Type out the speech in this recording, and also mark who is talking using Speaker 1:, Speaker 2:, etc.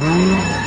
Speaker 1: Mm-hmm.